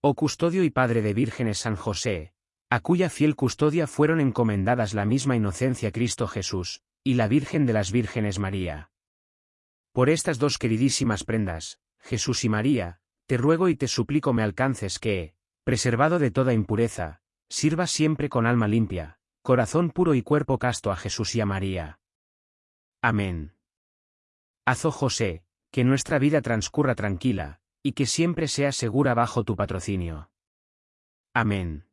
Oh custodio y padre de vírgenes San José, a cuya fiel custodia fueron encomendadas la misma inocencia Cristo Jesús, y la Virgen de las Vírgenes María. Por estas dos queridísimas prendas, Jesús y María, te ruego y te suplico me alcances que, preservado de toda impureza, sirva siempre con alma limpia, corazón puro y cuerpo casto a Jesús y a María. Amén. Hazo José, que nuestra vida transcurra tranquila, y que siempre sea segura bajo tu patrocinio. Amén.